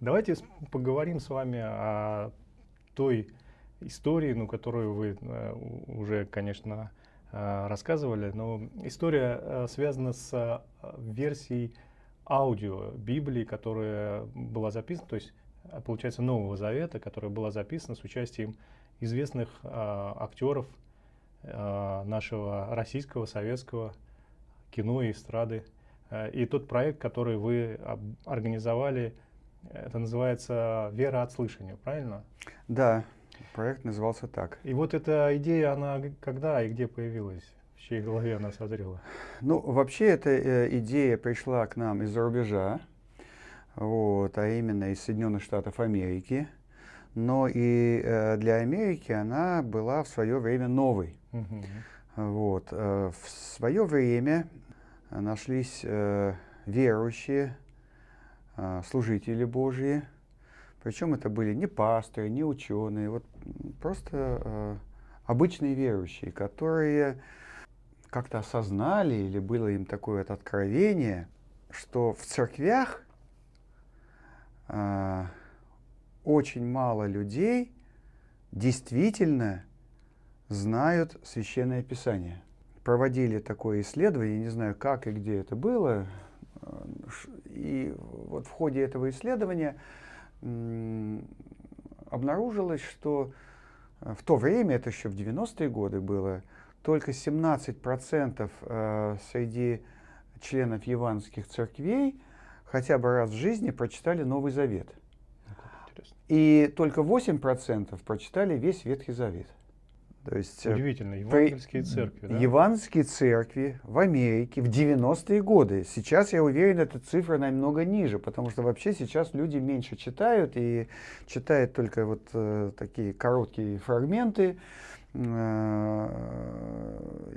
Давайте поговорим с вами о той истории, ну, которую вы э, уже, конечно, э, рассказывали, но история э, связана с версией аудио Библии, которая была записана, то есть, получается, Нового Завета, которая была записана с участием известных актеров нашего российского, советского кино и эстрады. И тот проект, который вы организовали, это называется «Вера от слышания», правильно? Да, проект назывался так. И вот эта идея, она когда и где появилась? В чьей голове она созрела? Ну, вообще эта э, идея пришла к нам из-за рубежа, вот, а именно из Соединенных Штатов Америки. Но и э, для Америки она была в свое время новой. Угу. Вот, э, в свое время нашлись э, верующие, служители Божьи, причем это были не пасторы, не ученые, вот просто э, обычные верующие, которые как-то осознали или было им такое вот откровение, что в церквях э, очень мало людей действительно знают Священное Писание. Проводили такое исследование, не знаю, как и где это было, и вот в ходе этого исследования обнаружилось, что э, в то время, это еще в 90-е годы было, только 17% э, среди членов евангельских церквей хотя бы раз в жизни прочитали Новый Завет. И только 8% прочитали весь Ветхий Завет. То есть, э, Удивительно, евангельские церкви, да? Евангельские церкви в Америке в 90-е годы. Сейчас, я уверен, эта цифра намного ниже, потому что вообще сейчас люди меньше читают и читают только вот э, такие короткие фрагменты. Э,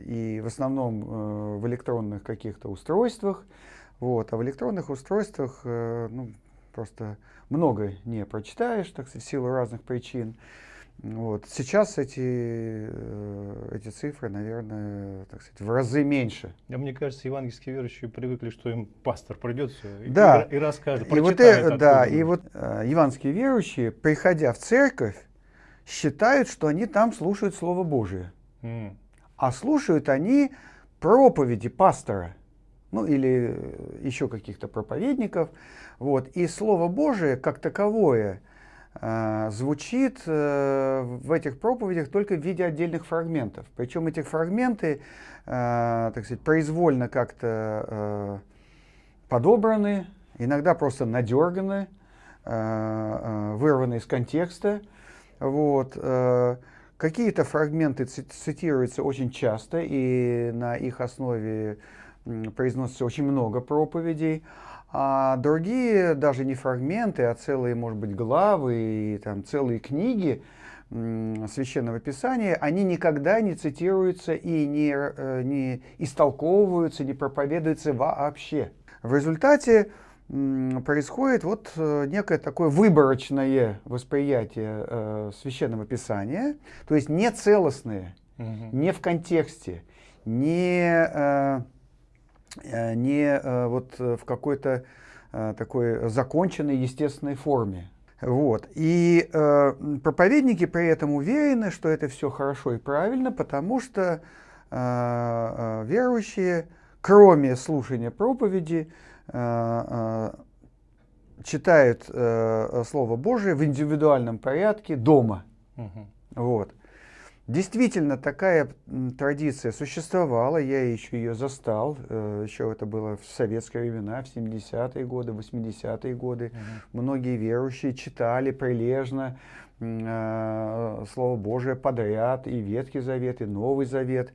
и в основном э, в электронных каких-то устройствах. Вот. А в электронных устройствах э, ну, просто много не прочитаешь, так сказать, в силу разных причин. Вот. Сейчас эти, э, эти цифры, наверное, так сказать, в разы меньше. А мне кажется, евангельские верующие привыкли, что им пастор придется да. и, и расскажет, и вот, это, Да, и вот э, евангельские верующие, приходя в церковь, считают, что они там слушают Слово Божие. Mm. А слушают они проповеди пастора, ну или э, еще каких-то проповедников. Вот. И Слово Божие, как таковое, звучит э, в этих проповедях только в виде отдельных фрагментов. Причем эти фрагменты, э, так сказать, произвольно как-то подобраны, иногда просто надерганы, вырваны из контекста. Вот. Какие-то фрагменты цитируются очень часто, и на их основе произносится очень много проповедей. А другие, даже не фрагменты, а целые, может быть, главы и там, целые книги Священного Писания, они никогда не цитируются и не, э, не истолковываются, не проповедуются вообще. В результате происходит вот э, некое такое выборочное восприятие э, Священного Писания, то есть не целостное, угу. не в контексте, не... Э, не э, вот э, в какой-то такой законченной естественной форме. Вот. И э, проповедники при этом уверены, что это все хорошо и правильно, потому что э, верующие, кроме слушания проповеди, э, э, читают э, Слово Божие в индивидуальном порядке дома. Угу. Вот. Действительно, такая традиция существовала, я еще ее застал, э, еще это было в советские времена, в 70-е годы, 80-е годы. Угу. Многие верующие читали прилежно э, Слово Божие подряд, и Ветхий Завет, и Новый Завет.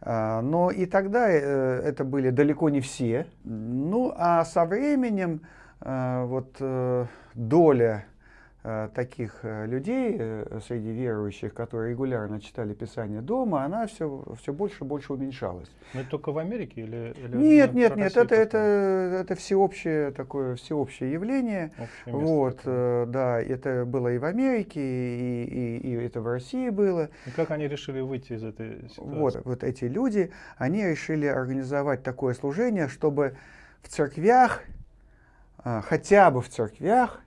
Э, но и тогда э, это были далеко не все. Ну, а со временем э, вот доля таких э, людей э, среди верующих, которые регулярно читали Писание дома, она все, все больше и больше уменьшалась. Но это только в Америке или, или Нет, нет, нет, это, это, это всеобщее такое всеобщее явление. вот, такое. да, это было и в Америке, и, и, и это в России было. И как они решили выйти из этой ситуации? Вот, вот эти люди, они решили организовать такое служение, чтобы в церквях, хотя бы в церквях,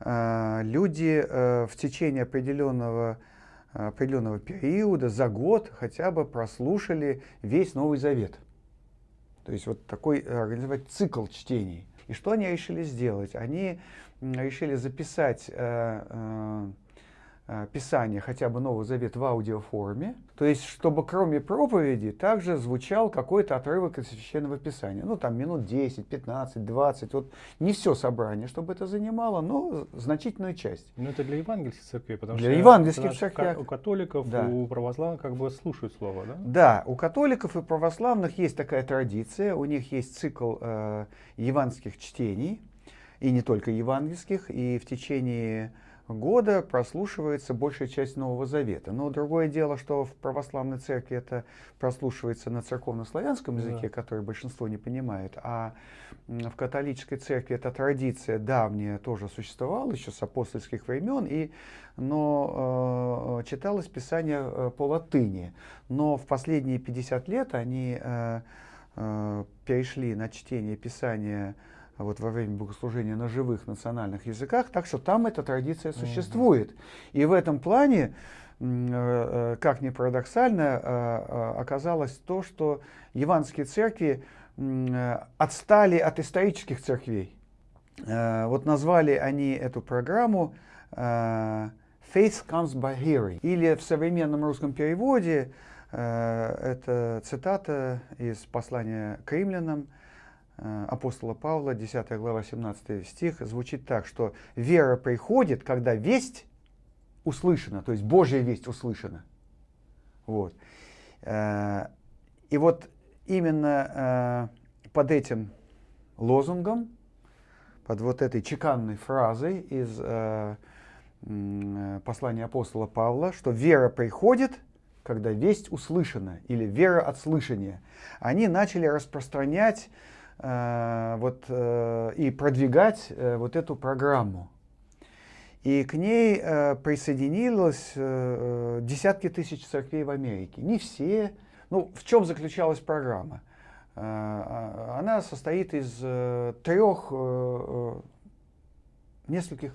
люди в течение определенного, определенного периода, за год хотя бы прослушали весь Новый Завет. То есть вот такой организовать цикл чтений. И что они решили сделать? Они решили записать Э, Писание, хотя бы Новый Завет в аудиоформе, то есть чтобы кроме проповеди также звучал какой-то отрывок из Священного Писания. Ну там минут 10, 15, 20, вот не все собрание, чтобы это занимало, но значительную часть. Ну это для евангельских церквей, потому для что евангельских церквей. у католиков, да. у православных как бы слушают слово, да? Да, у католиков и православных есть такая традиция, у них есть цикл э, евангельских чтений, и не только евангельских, и в течение года прослушивается большая часть Нового Завета. Но другое дело, что в православной церкви это прослушивается на церковно-славянском языке, да. который большинство не понимает, а в католической церкви эта традиция давняя тоже существовала еще с апостольских времен, и, но э, читалось Писание э, по латыни. Но в последние 50 лет они э, э, перешли на чтение Писания вот во время богослужения на живых национальных языках, так что там эта традиция существует. И в этом плане, э, э, как ни парадоксально, э, оказалось то, что евангельские церкви отстали от исторических церквей. Вот назвали они эту программу «Faith comes by hearing». Или в современном русском переводе, это цитата из послания к римлянам, апостола Павла, 10 глава, 17 стих, звучит так, что вера приходит, когда весть услышана, то есть Божья весть услышана. Вот. Э, и вот именно э, под этим лозунгом, под вот этой чеканной фразой из послания апостола Павла, что вера приходит, когда весть услышана, или вера от слышания, они начали распространять Э, вот, э, и продвигать э, вот эту программу. И к ней присоединилось десятки тысяч церквей в Америке. Не все. Ну, в чем заключалась программа? Она состоит из трех, нескольких,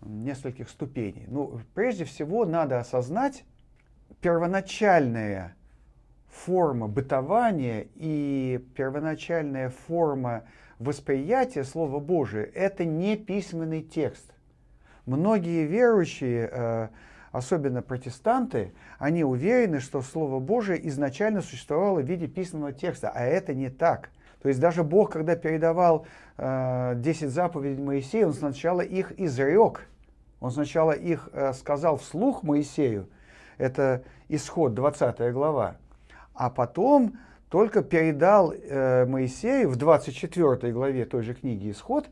нескольких ступеней. Ну, прежде всего, надо осознать первоначальное форма бытования и первоначальная форма восприятия Слова Божия – это не письменный текст. Многие верующие, э, особенно протестанты, они уверены, что Слово Божие изначально существовало в виде письменного текста, а это не так. То есть даже Бог, когда передавал 10 э, заповедей Моисею, Он сначала их изрек, Он сначала их э, сказал вслух Моисею, это исход 20 глава, а потом только передал э, Моисею в 24 главе той же книги «Исход»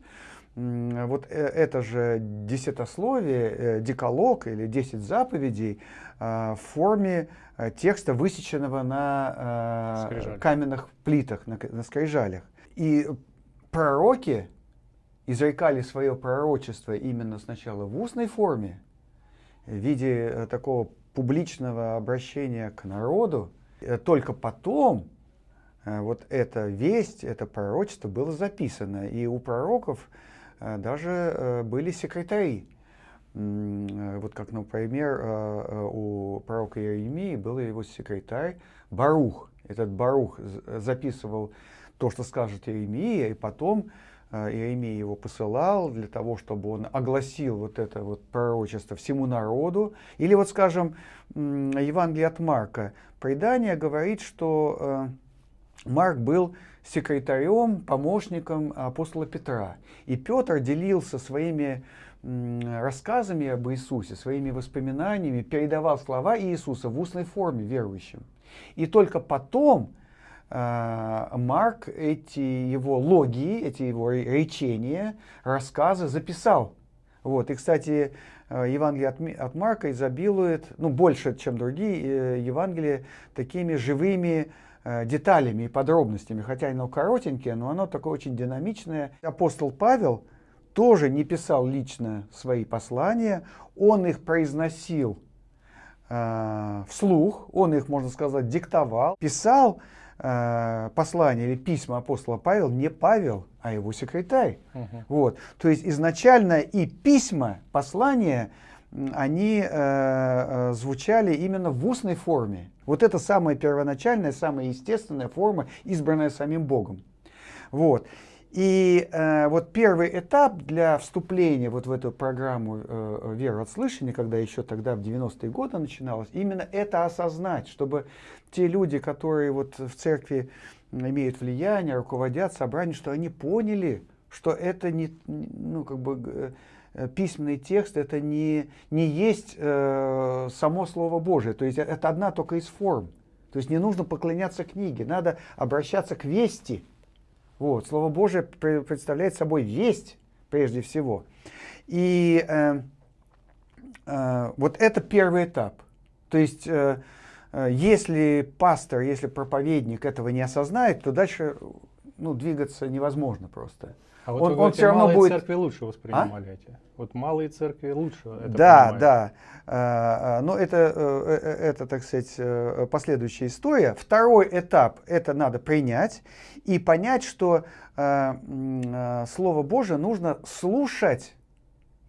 э, вот это же десятословие, э, деколог или десять заповедей э, в форме э, текста, высеченного на э, каменных плитах, на, на скрижалях. И пророки изрекали свое пророчество именно сначала в устной форме, в виде э, такого публичного обращения к народу, только потом э, вот эта весть, это пророчество было записано. И у пророков э, даже были секретари. Вот как, например, у пророка Иеремии был его секретарь Барух. Этот Барух записывал то, что скажет Иеремия, и потом Иеремия его посылал для того, чтобы он огласил вот это вот пророчество всему народу. Или вот, скажем, Евангелие от Марка. Предание говорит, что э, Марк был секретарем, помощником апостола Петра. И Петр делился своими рассказами об Иисусе, своими воспоминаниями, передавал слова Иисуса в устной форме верующим. И только потом Марк эти его логии, эти его речения, рассказы записал. Вот. И, кстати, Э, Евангелие от, от Марка изобилует, ну, больше, чем другие э, Евангелия, такими живыми э, деталями и подробностями, хотя оно коротенькое, но оно такое очень динамичное. Апостол Павел тоже не писал лично свои послания, он их произносил э, вслух, он их, можно сказать, диктовал, писал послания или письма апостола Павел не Павел, а его секретарь. Мгм. Вот. То есть изначально и письма, послания, они э, э, звучали именно в устной форме. Вот это самая первоначальная, самая естественная форма, избранная самим Богом. Вот. И э, вот первый этап для вступления вот в эту программу э, веры от слышания, когда еще тогда в 90-е годы начиналось, именно это осознать, чтобы те люди, которые вот в церкви имеют влияние, руководят собранием, что они поняли, что это не, ну, как бы, э, письменный текст, это не, не есть э, само Слово Божие, то есть это одна только из форм. То есть не нужно поклоняться книге, надо обращаться к вести. Вот, Слово Божие представляет собой весть прежде всего. И э, э, вот это первый этап. То есть, э, э, если пастор, если проповедник этого не осознает, то дальше ну, двигаться невозможно просто. А вот Он- вы он говорите, всё равно малые будет- церкви лучше воспринимали эти. Вот малые церкви лучше это да, понимают. да. А, а, Но это, э, э, это, так сказать, э, последующая история. Второй этап – это надо принять и понять, что э, э, Слово Божие нужно слушать,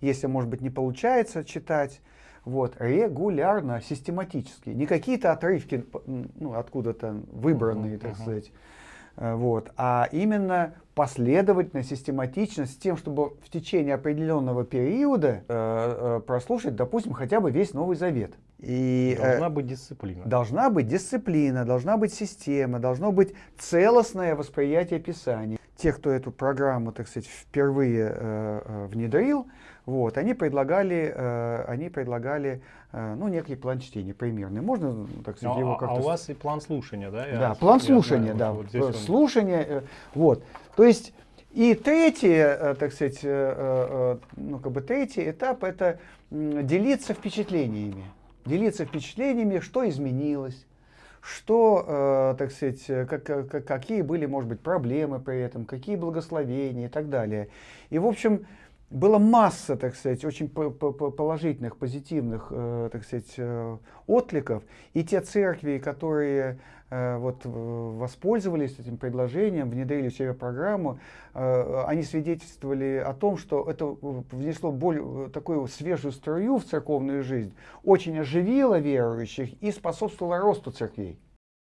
если, может быть, не получается читать, вот, регулярно, систематически. Не какие-то отрывки ну, откуда-то выбранные, так сказать, Э, Вот. А именно последовательно, систематично, с тем, чтобы в течение определенного периода э, э, прослушать, допустим, хотя бы весь Новый Завет. И, э, Должна быть дисциплина. Должна быть дисциплина, должна быть система, должно быть целостное восприятие Писания. Те, кто эту программу, так сказать, впервые э, э, внедрил, вот, они предлагали, э, они предлагали э, ну, некий план чтения примерный. Можно, так сказать, Ну, его а, а как-то... у вас и план слушания, да? Я- Да, план я слушания, знаю, да. вот он- Слушание, э, вот. То есть и третий, э, так сказать, э, э, э, ну, как бы третий этап – это делиться впечатлениями. Делиться впечатлениями, что изменилось, что, э, так сказать, э, как- как- какие были, может быть, проблемы при этом, какие благословения и так далее. И, в общем, была масса, так сказать, очень по- по- по- положительных, позитивных, э, так сказать, э, откликов. И те церкви, которые э, вот, воспользовались этим предложением, внедрили в себя программу, они свидетельствовали о том, что это внесло более, такую свежую струю в церковную жизнь, очень оживило верующих и способствовало росту церквей.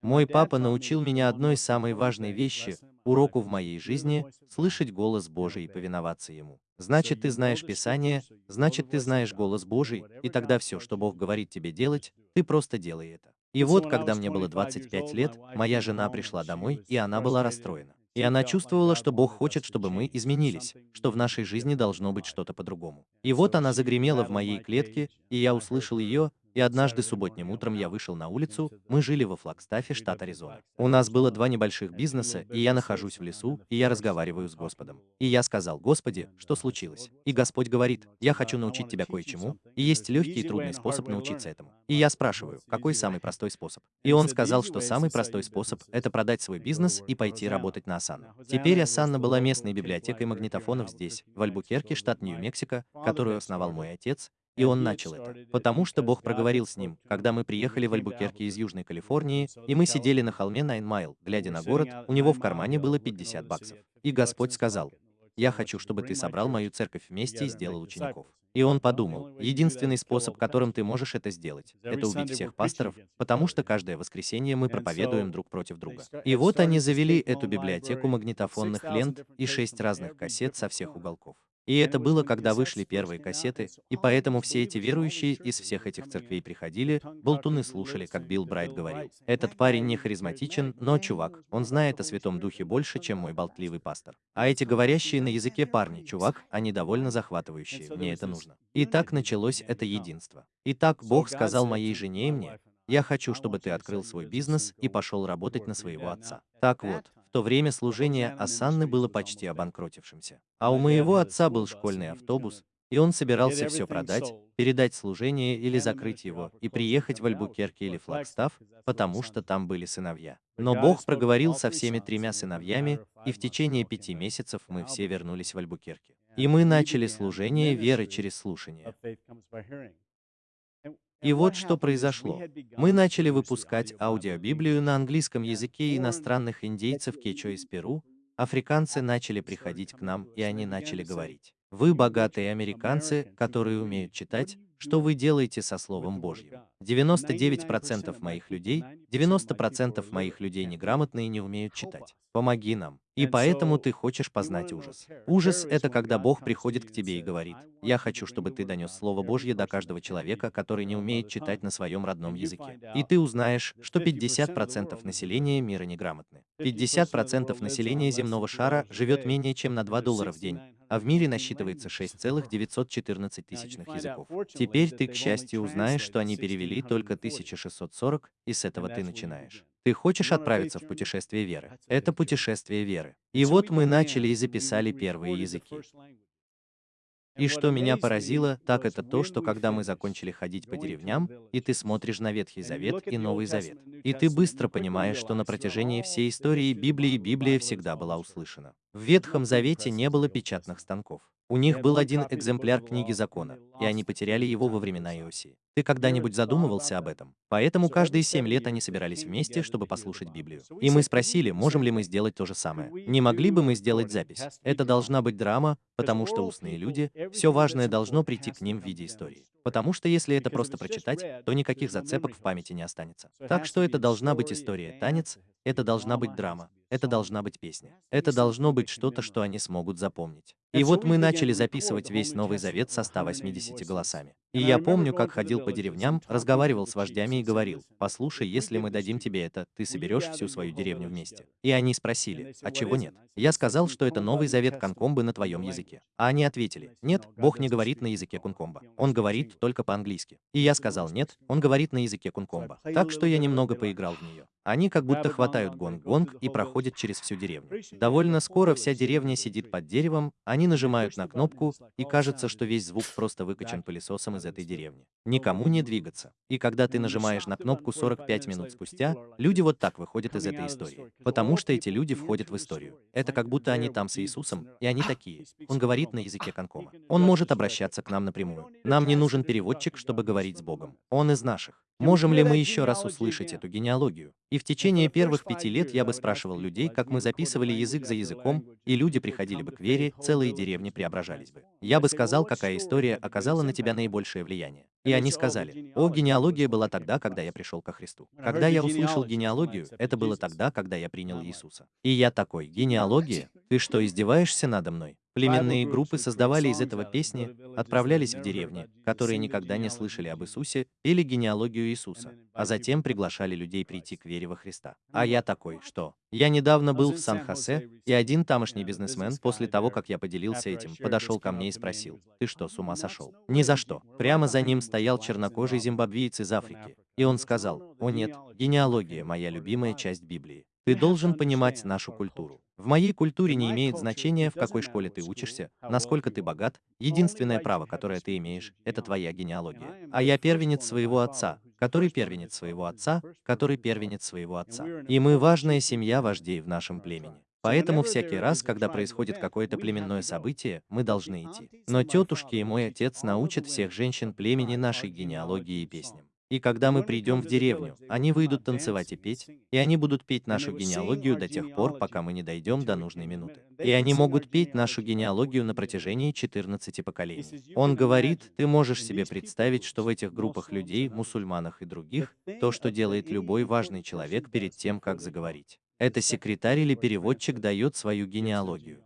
Мой папа научил меня одной самой важной вещи, уроку в моей жизни, слышать голос Божий и повиноваться Ему. Значит, ты знаешь Писание, значит, ты знаешь голос Божий, и тогда все, что Бог говорит тебе делать, ты просто делай это. И вот, когда мне было 25 лет, моя жена пришла домой, и она была расстроена. И она чувствовала, что Бог хочет, чтобы мы изменились, что в нашей жизни должно быть что-то по-другому. И вот она загремела в моей клетке, и я услышал ее, и однажды субботним утром я вышел на улицу, мы жили во Флагстафе, штат Аризона. У нас было два небольших бизнеса, и я нахожусь в лесу, и я разговариваю с Господом. И я сказал, Господи, что случилось? И Господь говорит, я хочу научить тебя кое-чему, и есть легкий и трудный способ научиться этому. И я спрашиваю, какой самый простой способ? И он сказал, что самый простой способ – это продать свой бизнес и пойти работать на Асана. Теперь Асанна была местной библиотекой магнитофонов здесь, в Альбукерке, штат Нью-Мексико, которую основал мой отец, и он начал это, потому что Бог проговорил с ним, когда мы приехали в Альбукерке из Южной Калифорнии, и мы сидели на холме Найн Майл, глядя на город, у него в кармане было 50 баксов. И Господь сказал, «Я хочу, чтобы ты собрал мою церковь вместе и сделал учеников». И он подумал, единственный способ, которым ты можешь это сделать, это убить всех пасторов, потому что каждое воскресенье мы проповедуем друг против друга. И вот они завели эту библиотеку магнитофонных лент и шесть разных кассет со всех уголков. И это было, когда вышли первые кассеты, и поэтому все эти верующие из всех этих церквей приходили, болтуны слушали, как Билл Брайт говорил. Этот парень не харизматичен, но чувак, он знает о Святом Духе больше, чем мой болтливый пастор. А эти говорящие на языке парни, чувак, они довольно захватывающие, мне это нужно. И так началось это единство. Итак, Бог сказал моей жене и мне, я хочу, чтобы ты открыл свой бизнес и пошел работать на своего отца. Так вот, то время служение Асанны было почти обанкротившимся. А у моего отца был школьный автобус, и он собирался все продать, передать служение или закрыть его, и приехать в Альбукерке или Флагстав, потому что там были сыновья. Но Бог проговорил со всеми тремя сыновьями, и в течение пяти месяцев мы все вернулись в Альбукерке. И мы начали служение веры через слушание. И вот что произошло. Мы начали выпускать аудиобиблию на английском языке иностранных индейцев Кечо из Перу, африканцы начали приходить к нам, и они начали говорить. Вы богатые американцы, которые умеют читать, что вы делаете со Словом Божьим. 99% моих людей, 90% моих людей неграмотные и не умеют читать. Помоги нам. И поэтому ты хочешь познать ужас. Ужас — это когда Бог приходит к тебе и говорит, «Я хочу, чтобы ты донес Слово Божье до каждого человека, который не умеет читать на своем родном языке». И ты узнаешь, что 50% населения мира неграмотны. 50% населения земного шара живет менее чем на 2 доллара в день, а в мире насчитывается 6,914 тысячных языков. Теперь ты, к счастью, узнаешь, что они перевели только 1640, и с этого ты начинаешь. Ты хочешь отправиться в путешествие веры? Это путешествие веры. И вот мы начали и записали первые языки. И что меня поразило, так это то, что когда мы закончили ходить по деревням, и ты смотришь на Ветхий Завет и Новый Завет, и ты быстро понимаешь, что на протяжении всей истории Библии Библия всегда была услышана. В Ветхом Завете не было печатных станков. У них был один экземпляр книги закона, и они потеряли его во времена Иосии. Ты когда-нибудь задумывался об этом? Поэтому каждые семь лет они собирались вместе, чтобы послушать Библию. И мы спросили, можем ли мы сделать то же самое. Не могли бы мы сделать запись? Это должна быть драма, потому что устные люди, все важное должно прийти к ним в виде истории. Потому что если это просто прочитать, то никаких зацепок в памяти не останется. Так что это должна быть история, танец, это должна быть драма, это должна быть песня. Это должно быть что-то, что они смогут запомнить. И вот мы начали записывать весь Новый Завет со 180 голосами. И я помню, как ходил по деревням, разговаривал с вождями и говорил, «Послушай, если мы дадим тебе это, ты соберешь всю свою деревню вместе». И они спросили, «А чего нет?» Я сказал, что это Новый Завет Конкомбы на твоем языке. А они ответили, «Нет, Бог не говорит на языке Кункомба. Он говорит только по-английски». И я сказал, «Нет, он говорит на языке Кункомба». Так что я немного поиграл в нее. Они как будто хватают гонг-гонг и проходят через всю деревню. Довольно скоро вся деревня сидит под деревом, они нажимают на кнопку, и кажется, что весь звук просто выкачан пылесосом из этой деревни. Никому не двигаться. И когда ты нажимаешь на кнопку 45 минут спустя, люди вот так выходят из этой истории. Потому что эти люди входят в историю. Это как будто они там с Иисусом, и они такие. Он говорит на языке Конкома. Он может обращаться к нам напрямую. Нам не нужен переводчик, чтобы говорить с Богом. Он из наших. Можем ли мы еще раз услышать эту генеалогию? И в течение первых пяти лет я бы спрашивал людей, как мы записывали язык за языком, и люди приходили бы к вере, целые деревни преображались бы. Я бы сказал, какая история оказала на тебя наибольшее влияние. И они сказали, о, генеалогия была тогда, когда я пришел ко Христу. Когда я услышал генеалогию, это было тогда, когда я принял Иисуса. И я такой, генеалогия? Ты что, издеваешься надо мной? Племенные группы создавали из этого песни, отправлялись в деревни, которые никогда не слышали об Иисусе, или генеалогию Иисуса, а затем приглашали людей прийти к вере во Христа. А я такой, что? Я недавно был в Сан-Хосе, и один тамошний бизнесмен, после того, как я поделился этим, подошел ко мне и спросил, «Ты что, с ума сошел?» Ни за что. Прямо за ним стоял чернокожий зимбабвиец из Африки. И он сказал, «О нет, генеалогия – моя любимая часть Библии. Ты должен понимать нашу культуру. В моей культуре не имеет значения, в какой школе ты учишься, насколько ты богат. Единственное право, которое ты имеешь, это твоя генеалогия. А я первенец своего отца, который первенец своего отца, который первенец своего отца. И мы важная семья вождей в нашем племени. Поэтому всякий раз, когда происходит какое-то племенное событие, мы должны идти. Но тетушки и мой отец научат всех женщин племени нашей генеалогии и песням. И когда мы придем в деревню, они выйдут танцевать и петь, и они будут петь нашу генеалогию до тех пор, пока мы не дойдем до нужной минуты. И они могут петь нашу генеалогию на протяжении 14 поколений. Он говорит, ты можешь себе представить, что в этих группах людей, мусульманах и других, то, что делает любой важный человек перед тем, как заговорить. Это секретарь или переводчик дает свою генеалогию.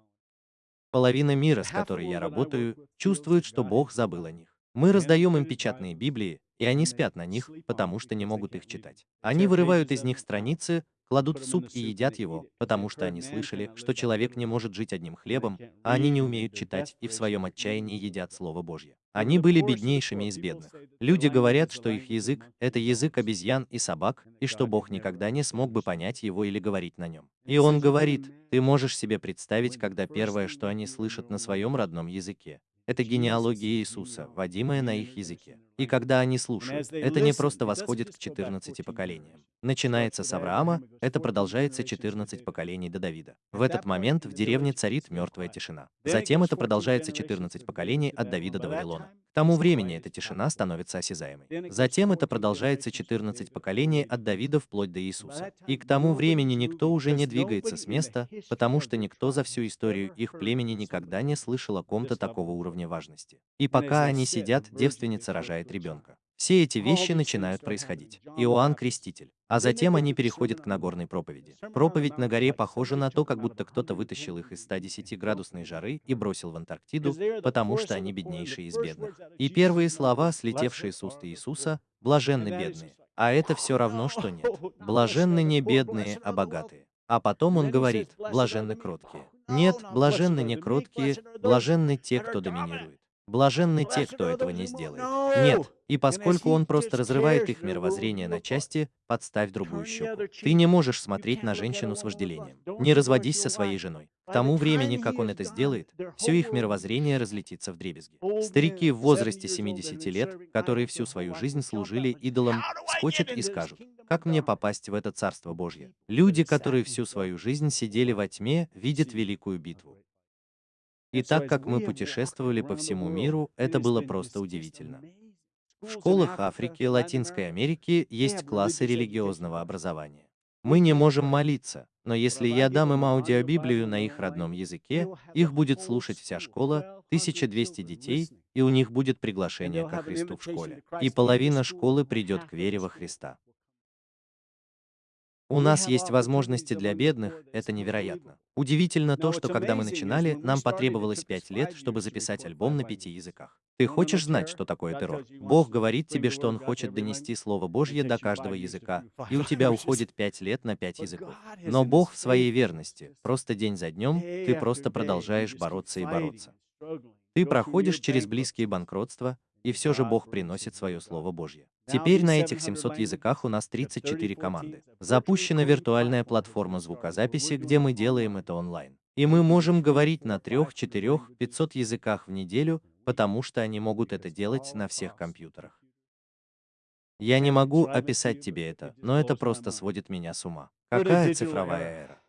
Половина мира, с которой я работаю, чувствует, что Бог забыл о них. Мы раздаем им печатные Библии, и они спят на них, потому что не могут их читать. Они вырывают из них страницы, кладут в суп и едят его, потому что они слышали, что человек не может жить одним хлебом, а они не умеют читать и в своем отчаянии едят Слово Божье. Они были беднейшими из бедных. Люди говорят, что их язык — это язык обезьян и собак, и что Бог никогда не смог бы понять его или говорить на нем. И он говорит, ты можешь себе представить, когда первое, что они слышат на своем родном языке, это генеалогия Иисуса, вводимая на их языке. И когда они слушают, это не просто восходит к 14 поколениям. Начинается с Авраама, это продолжается 14 поколений до Давида. В этот момент в деревне царит мертвая тишина. Затем это продолжается 14 поколений от Давида до Вавилона. тому времени эта тишина становится осязаемой. Затем это продолжается 14 поколений от Давида вплоть до Иисуса. И к тому времени никто уже не двигается с места, потому что никто за всю историю их племени никогда не слышал о ком-то такого уровня важности. И пока они сидят, девственница рожает ребенка. Все эти вещи начинают происходить. Иоанн Креститель. А затем они переходят к Нагорной проповеди. Проповедь на горе похожа на то, как будто кто-то вытащил их из 110-градусной жары и бросил в Антарктиду, потому что они беднейшие из бедных. И первые слова, слетевшие с уст Иисуса, «блаженны бедные». А это все равно, что нет. Блаженны не бедные, а богатые. А потом он говорит, блаженны кроткие. Нет, блаженны не кроткие, блаженны те, кто доминирует. Блаженны те, кто этого не сделает. Нет, и поскольку он просто разрывает их мировоззрение на части, подставь другую щеку. Ты не можешь смотреть на женщину с вожделением. Не разводись со своей женой. К тому времени, как он это сделает, все их мировоззрение разлетится в дребезги. Старики в возрасте 70 лет, которые всю свою жизнь служили идолам, скочат и скажут, как мне попасть в это Царство Божье? Люди, которые всю свою жизнь сидели во тьме, видят великую битву. И так как мы путешествовали по всему миру, это было просто удивительно. В школах Африки и Латинской Америки есть классы религиозного образования. Мы не можем молиться, но если я дам им аудиобиблию на их родном языке, их будет слушать вся школа, 1200 детей, и у них будет приглашение ко Христу в школе. И половина школы придет к вере во Христа. У нас есть возможности для бедных, это невероятно. Удивительно то, что когда мы начинали, нам потребовалось пять лет, чтобы записать альбом на пяти языках. Ты хочешь знать, что такое террор? Бог говорит тебе, что Он хочет донести Слово Божье до каждого языка, и у тебя уходит пять лет на пять языков. Но Бог в своей верности, просто день за днем, ты просто продолжаешь бороться и бороться. Ты проходишь через близкие банкротства, и все же Бог приносит свое Слово Божье. Теперь на этих 700 языках у нас 34 команды. Запущена виртуальная платформа звукозаписи, где мы делаем это онлайн. И мы можем говорить на 3, 4, 500 языках в неделю, потому что они могут это делать на всех компьютерах. Я не могу описать тебе это, но это просто сводит меня с ума. Какая цифровая эра?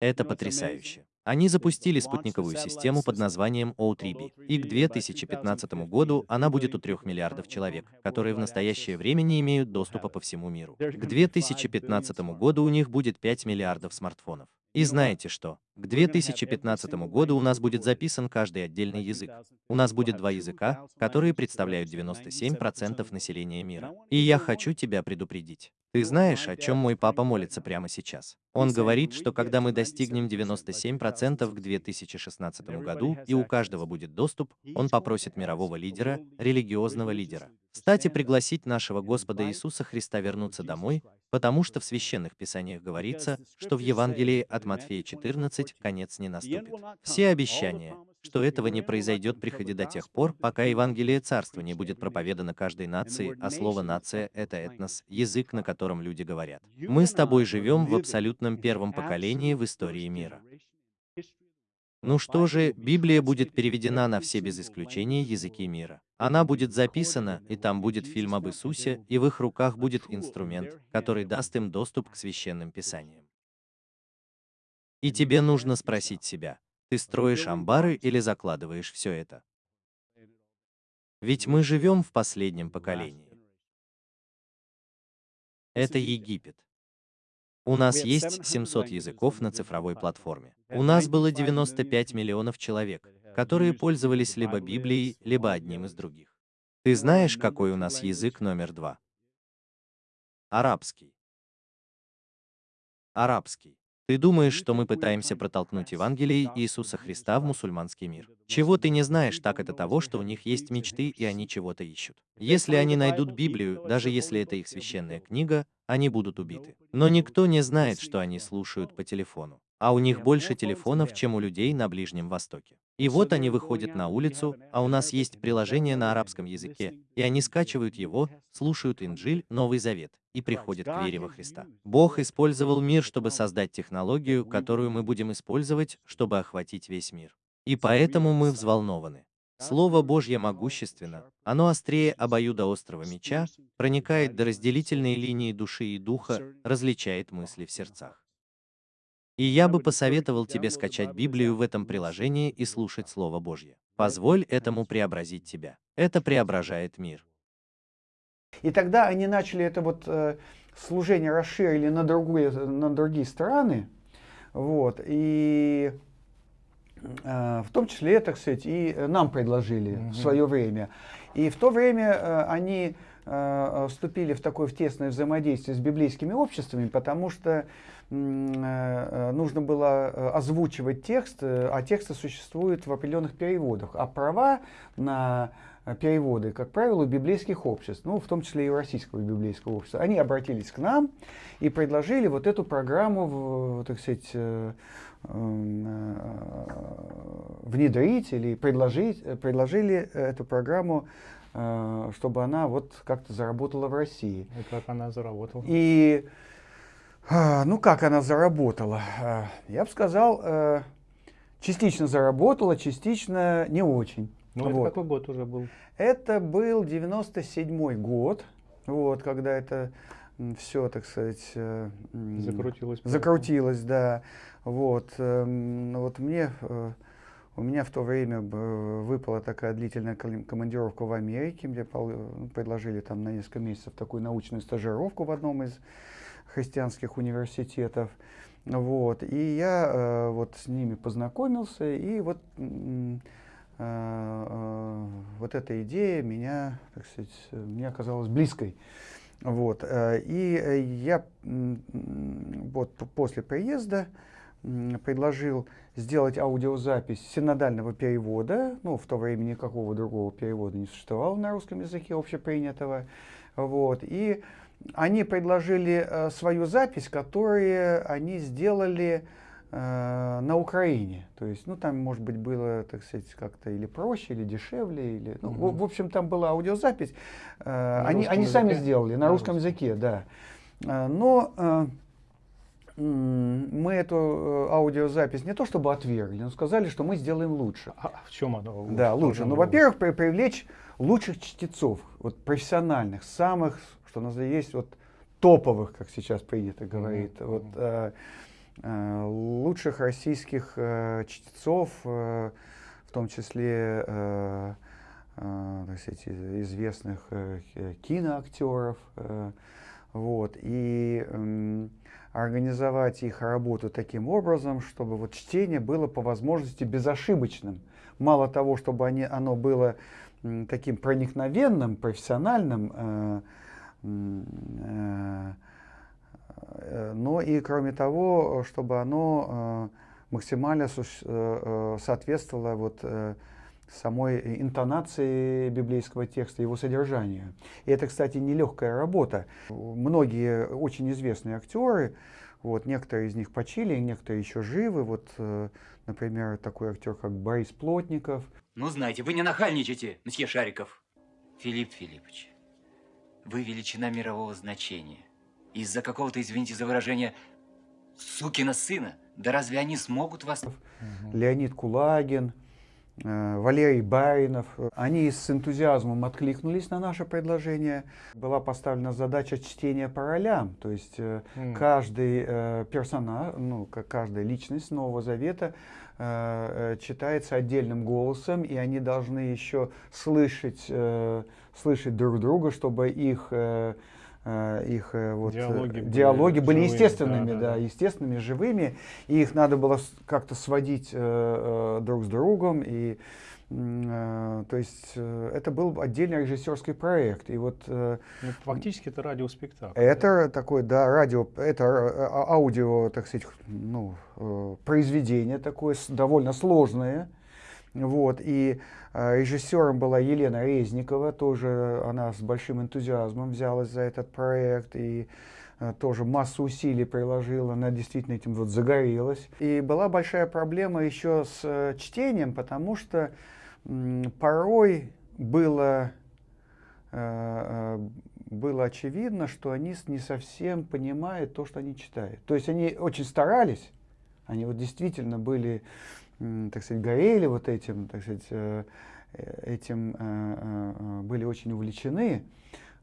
Это потрясающе. Они запустили спутниковую систему под названием O3B, и к 2015 году она будет у 3 миллиардов человек, которые в настоящее время не имеют доступа по всему миру. К 2015 году у них будет 5 миллиардов смартфонов. И знаете что? К 2015 году у нас будет записан каждый отдельный язык. У нас будет два языка, которые представляют 97% населения мира. И я хочу тебя предупредить. Ты знаешь, о чем мой папа молится прямо сейчас? Он говорит, что когда мы достигнем 97% к 2016 году, и у каждого будет доступ, он попросит мирового лидера, религиозного лидера, встать и пригласить нашего Господа Иисуса Христа вернуться домой, потому что в Священных Писаниях говорится, что в Евангелии от Матфея 14 конец не наступит. Все обещания, что этого не произойдет, приходи до тех пор, пока Евангелие Царства не будет проповедано каждой нации, а слово «нация» — это этнос, язык, на котором люди говорят. Мы с тобой живем в абсолютном первом поколении в истории мира. Ну что же, Библия будет переведена на все без исключения языки мира. Она будет записана, и там будет фильм об Иисусе, и в их руках будет инструмент, который даст им доступ к священным писаниям. И тебе нужно спросить себя, ты строишь амбары или закладываешь все это? Ведь мы живем в последнем поколении. Это Египет. У нас есть 700 языков на цифровой платформе. У нас было 95 миллионов человек, которые пользовались либо Библией, либо одним из других. Ты знаешь, какой у нас язык номер два? Арабский. Арабский. Ты думаешь, что мы пытаемся протолкнуть Евангелие Иисуса Христа в мусульманский мир? Чего ты не знаешь, так это того, что у них есть мечты, и они чего-то ищут. Если они найдут Библию, даже если это их священная книга, они будут убиты. Но никто не знает, что они слушают по телефону. А у них больше телефонов, чем у людей на Ближнем Востоке. И вот они выходят на улицу, а у нас есть приложение на арабском языке, и они скачивают его, слушают Инджиль, Новый Завет, и приходят к вере во Христа. Бог использовал мир, чтобы создать технологию, которую мы будем использовать, чтобы охватить весь мир. И поэтому мы взволнованы. Слово Божье могущественно, оно острее обоюдоострого меча, проникает до разделительной линии души и духа, различает мысли в сердцах. И я бы посоветовал тебе скачать Библию в этом приложении и слушать Слово Божье. Позволь этому преобразить тебя. Это преображает мир. И тогда они начали это вот э, служение расширили на, другие, на другие страны. Вот, и э, в том числе, так сказать, и нам предложили mm-hmm. в свое время. И в то время э, они вступили в такое в тесное взаимодействие с библейскими обществами, потому что э, нужно было озвучивать текст, а тексты существуют в определенных переводах, а права на переводы, как правило, у библейских обществ, ну, в том числе и российского библейского общества, они обратились к нам и предложили вот эту программу, так сказать, внедрить или предложить, предложили эту программу Э, чтобы она вот как-то заработала в России. И как она заработала? И, а, ну как она заработала? А, я бы сказал, э, частично заработала, частично не очень. Ну вот. это какой год уже был? Это был 97 год, вот, когда это все, так сказать, э, закрутилось. Закрутилось, да. Вот, эм, вот мне у меня в то время выпала такая длительная командировка в Америке, мне ну, предложили там на несколько месяцев такую научную стажировку в одном из христианских университетов. Вот. И я э, вот с ними познакомился, и вот, э, э, вот эта идея меня, так сказать, мне оказалась близкой. Вот. Э, и я вот после приезда предложил сделать аудиозапись синодального перевода. Ну, в то время никакого другого перевода не существовало на русском языке общепринятого. Вот. И они предложили э, свою запись, которую они сделали э, на Украине. То есть, ну, там, может быть, было, так сказать, как-то или проще, или дешевле, или, ну, угу. в, в общем, там была аудиозапись. Э, они они сами сделали на, на русском языке, да. Э, но э, мы эту э, аудиозапись не то чтобы отвергли, но сказали, что мы сделаем лучше. А в чем она лучше? Да, лучше. Ну, во-первых, при, привлечь лучших чтецов, вот профессиональных, самых, что у нас есть, вот топовых, как сейчас принято говорить, mm-hmm. вот э, э, лучших российских э, чтецов, э, в том числе э, э, так сказать, известных э, киноактеров, э, вот и э, организовать их работу таким образом, чтобы вот чтение было по возможности безошибочным. Мало того, чтобы они, оно было таким проникновенным, профессиональным, э, э, э, но и кроме того, чтобы оно э, максимально э, соответствовало вот, самой интонации библейского текста, его содержанию. И это, кстати, нелегкая работа. Многие очень известные актеры, вот, некоторые из них почили, некоторые еще живы. Вот, э, например, такой актер, как Борис Плотников. Ну, знаете, вы не нахальничайте, месье Шариков. Филипп Филиппович, вы величина мирового значения. Из-за какого-то, извините за выражение, сукина сына. Да разве они смогут вас... Леонид Кулагин, Э, Валерий Баринов. Они с энтузиазмом откликнулись на наше предложение. Была поставлена задача чтения по ролям, то есть mm. каждый э, персонаж, ну, каждая личность Нового Завета э, читается отдельным голосом, и они должны еще слышать, слышать друг друга, чтобы их Э, их э, вот, диалоги, диалоги были, были естественными, да, да, да, естественными, живыми, и их надо было как-то сводить э, э, друг с другом, и э, то есть э, это был отдельный режиссерский проект, и вот э, ну, фактически это радиоспектакль. Это да? такой, да, радио, это а, аудио, так сказать, ну э, произведение такое довольно сложное, вот и а, режиссером была Елена Резникова, тоже она с большим энтузиазмом взялась за этот проект и а, тоже массу усилий приложила, она действительно этим вот загорелась. И была большая проблема еще с э, чтением, потому что порой было, э, э, было очевидно, что они не совсем понимают то, что они читают. То есть они очень старались, они вот действительно были так сказать, горели вот этим, так сказать, э, этим э, э, были очень увлечены,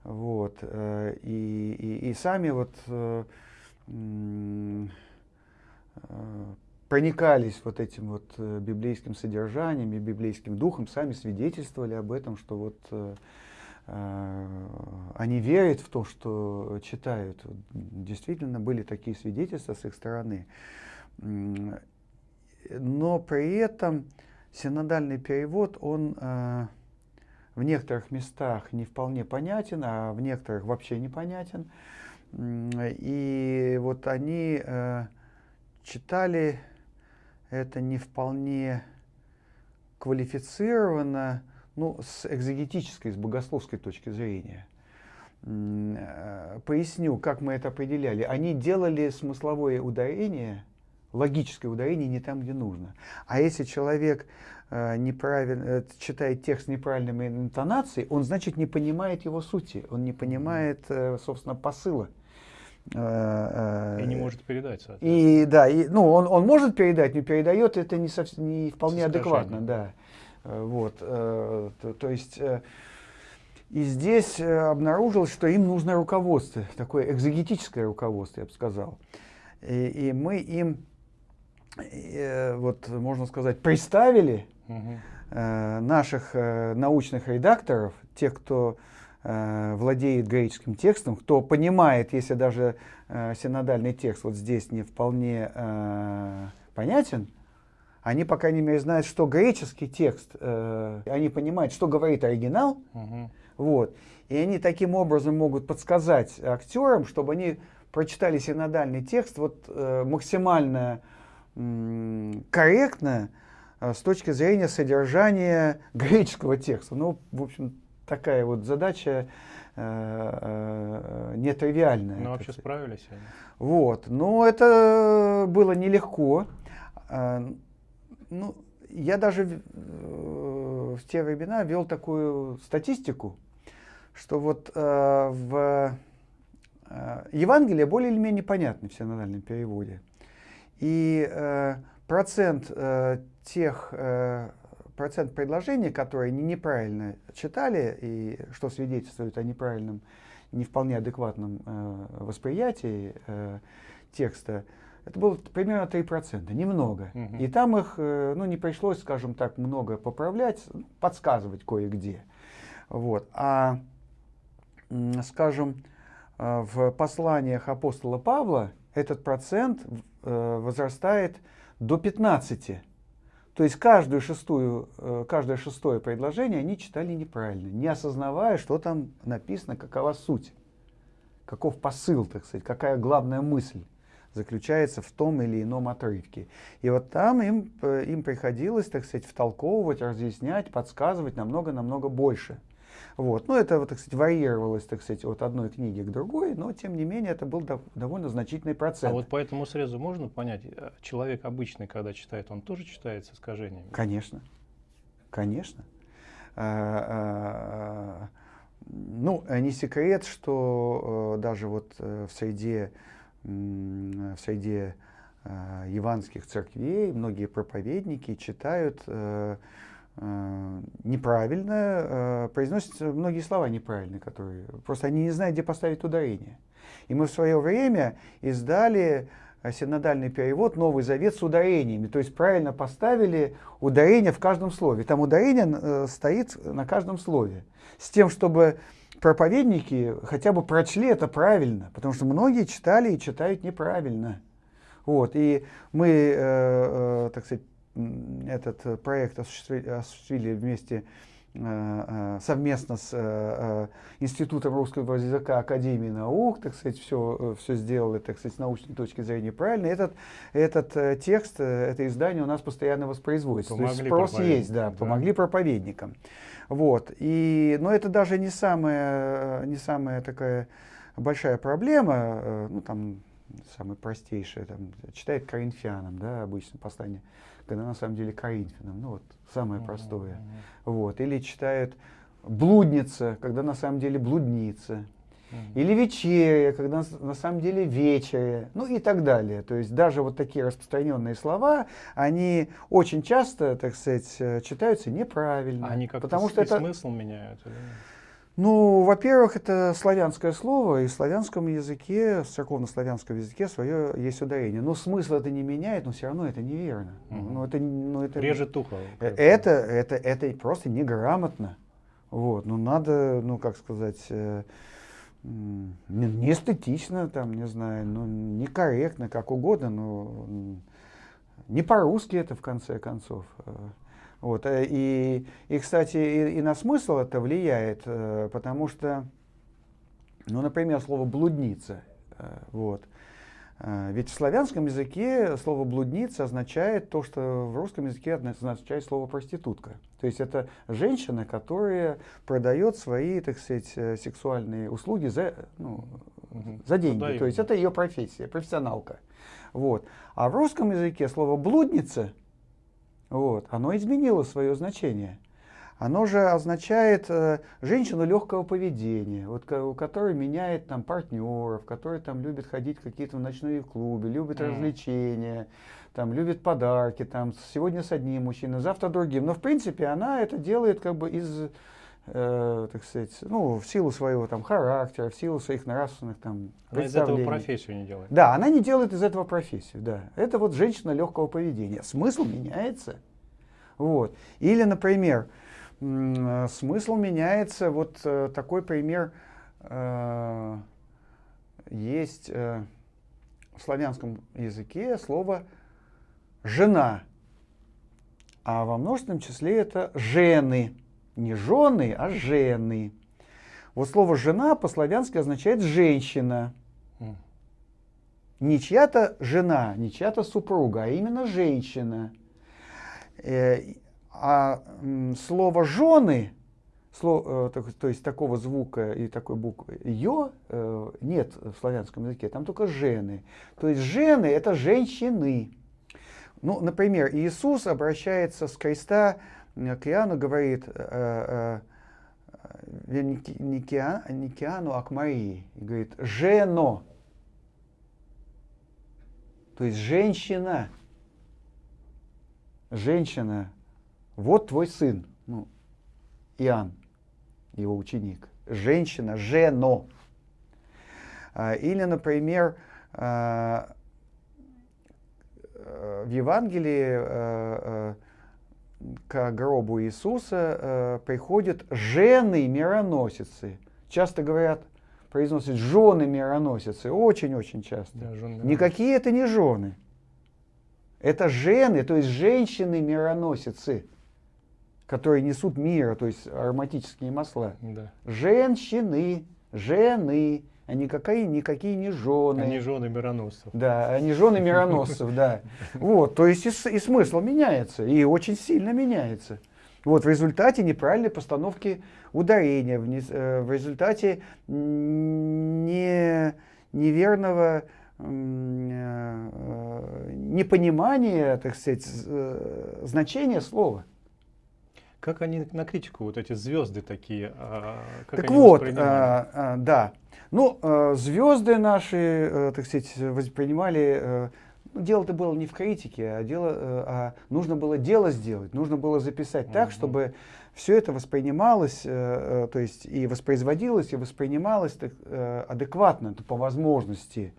вот, и, и, и сами вот проникались вот этим вот э, библейским содержанием и библейским духом, сами свидетельствовали об этом, что вот э, э, они верят в то, что читают. Действительно были такие свидетельства с их стороны. Но при этом синодальный перевод, он э, в некоторых местах не вполне понятен, а в некоторых вообще непонятен. И вот они э, читали это не вполне квалифицированно, ну, с экзегетической, с богословской точки зрения. Э, поясню, как мы это определяли. Они делали смысловое ударение, логическое ударение не там, где нужно. А если человек э, неправильно, э, читает текст неправильной интонацией, он, значит, не понимает его сути, он не понимает, собственно, посыла. Э, э, и не может передать, И да, и, ну, он, он может передать, но передает это не, совсем, не вполне адекватно, да. Э, вот, то, то есть, и здесь обнаружилось, что им нужно руководство, такое экзегетическое руководство, я бы сказал. И, и мы им, вот, можно сказать, представили угу. наших научных редакторов, тех, кто э, владеет греческим текстом, кто понимает, если даже э, синодальный текст вот здесь не вполне э, понятен, они, по крайней мере, знают, что греческий текст, э, они понимают, что говорит оригинал, угу. вот, и они таким образом могут подсказать актерам, чтобы они прочитали синодальный текст вот, э, максимально э, корректно э, с точки зрения содержания греческого текста. Ну, в общем, такая вот задача э, э, нетривиальная. Ну, вообще справились они. Вот. Но это было нелегко. Э, ну, я даже в те времена вел такую статистику, что вот в Евангелие более или менее понятны в синодальном переводе. И процент тех процент предложений, которые они неправильно читали, и что свидетельствует о неправильном, не вполне адекватном э, восприятии э, текста, это было примерно 3%, немного. Угу. И там их э, ну, не пришлось, скажем так, много поправлять, подсказывать кое-где. Вот. А, скажем, э, в посланиях апостола Павла этот процент э, возрастает до 15%. То есть каждую шестую, э, каждое шестое предложение они читали неправильно, не осознавая, что там написано, какова суть, каков посыл, так сказать, какая главная мысль заключается в том или ином отрывке. И вот там им, э, им приходилось, так сказать, втолковывать, разъяснять, подсказывать намного-намного больше – вот. Ну, это, так сказать, варьировалось, так сказать, от одной книги к другой, но, тем не менее, это был довольно значительный процент. А вот по этому срезу можно понять, э, человек обычный, когда читает, он тоже читает с искажениями? Конечно, конечно. А, а, ну, не секрет, что э, даже вот э, в среде, в среде яванских церквей многие проповедники читают неправильно, э, произносятся многие слова неправильные, которые просто они не знают, где поставить ударение. И мы в свое время издали синодальный перевод «Новый Завет» с ударениями, то есть правильно поставили ударение в каждом слове. Там ударение э, стоит на каждом слове, с тем, чтобы проповедники хотя бы прочли это правильно, потому что многие читали и читают неправильно. Вот, и мы, э, э, так сказать, этот э, проект осуществили, осуществили вместе э, э, совместно с Институтом русского языка Академии наук, так сказать, все, все сделали, так сказать, с научной точки зрения правильно. Этот, этот текст, это издание у нас постоянно воспроизводится. Помогли То есть спрос есть, да, да, помогли проповедникам. Вот. И, но это даже не самая, не самая такая большая проблема, ну там самое простейшее, там, читает коринфянам, да, обычно послание когда на самом деле Коринфянам, ну вот самое простое. Вот. Или читают блудница, когда на самом деле блудница. Или вечеря, когда на самом деле вечеря, ну и так далее. То есть даже вот такие распространенные слова, они очень часто, так сказать, э, читаются неправильно. Они как-то потому что это... смысл меняют? Или... Ну, во-первых, это славянское слово, и в славянском языке, в церковно-славянском языке свое есть ударение. Но смысл это не меняет, но все равно это неверно. Угу. Ну, это, ну, это, Режет ухо. Это, это, это просто неграмотно. Вот, ну надо, ну как сказать, э, не эстетично, там, не знаю, ну некорректно, как угодно, но не по-русски это в конце концов. Вот, э, и, и, кстати, и, и на смысл это влияет, э, потому что, ну, например, слово «блудница», э, вот, ведь в славянском языке слово «блудница» означает то, что в русском языке означает слово «проститутка». То есть это женщина, которая продает свои, так сказать, сексуальные услуги за, ну, за деньги. Продаю. То есть это ее профессия, профессионалка. Вот. А в русском языке слово «блудница» вот, оно изменило свое значение. Оно же означает э, женщину легкого поведения, вот, у которой меняет там партнеров, которая там любит ходить в какие-то ночные клубы, любит mm. развлечения, там любит подарки, там сегодня с одним мужчиной, завтра другим. Но в принципе она это делает как бы из э, так сказать, ну, в силу своего там характера, в силу своих нравственных там Она из этого профессию не делает. Да, она не делает из этого профессию, да. Это вот женщина легкого поведения. Смысл меняется. Вот. Или, например, э, смысл меняется, вот э, такой пример э, есть в славянском языке слово «жена», а во множественном числе это «жены». Не жены, а жены. Вот слово «жена» по-славянски означает «женщина». Не чья-то жена, не чья-то супруга, а именно женщина. Э, а слово «жены», слово, э, то есть такого звука и такой буквы «ё» э, нет в славянском языке, там только «жены». То есть «жены» — это женщины. Ну, например, Иисус обращается с креста к Иоанну говорит, э, э, не к Иоанну, а к Марии. И говорит, жено. То есть женщина. Женщина. Вот твой сын. Ну, Иоанн, его ученик. Женщина, жено. А, или, например, а, в Евангелии к гробу Иисуса э, приходят жены-мироносицы. Часто говорят, произносят жены-мироносицы, очень-очень часто. Да, Никакие это не жены. Это жены, то есть женщины-мироносицы, которые несут мира, то есть ароматические масла. Да. Женщины, жены, никакие, никакие не жены. Они жены мироносцев. Да, они жены мироносцев, да. Вот, то есть и, и смысл меняется, и очень сильно меняется. Вот в результате неправильной постановки ударения, в, э, в результате не, неверного э, непонимания, так сказать, э, значения слова. Как они на критику, вот эти звезды такие? А, как так вот, а, а, да. Ну, а, звезды наши, а, так сказать, воспринимали... А, дело-то было не в критике, а, дело, а нужно было дело сделать, нужно было записать угу. так, чтобы все это воспринималось, то есть и воспроизводилось, и воспринималось так, адекватно, по возможности.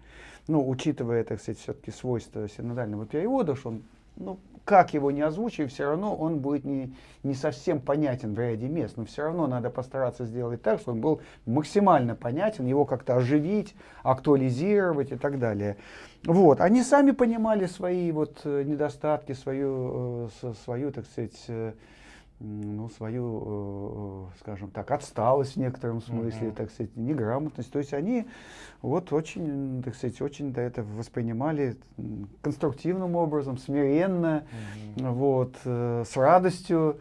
Ну, учитывая, так сказать, все-таки свойства синодального перевода, что он ну, как его не озвучивай, все равно он будет не, не совсем понятен в ряде мест. Но все равно надо постараться сделать так, чтобы он был максимально понятен, его как-то оживить, актуализировать и так далее. Вот. Они сами понимали свои вот э, недостатки, свою, э, свою так сказать, э, ну, свою, э, скажем так, отсталость в некотором смысле, mm-hmm. так сказать, неграмотность. То есть они вот очень, так сказать, очень это воспринимали конструктивным образом, смиренно, mm-hmm. вот, э, с радостью.